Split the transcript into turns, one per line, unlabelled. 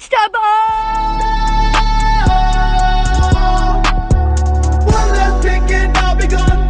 ちたばー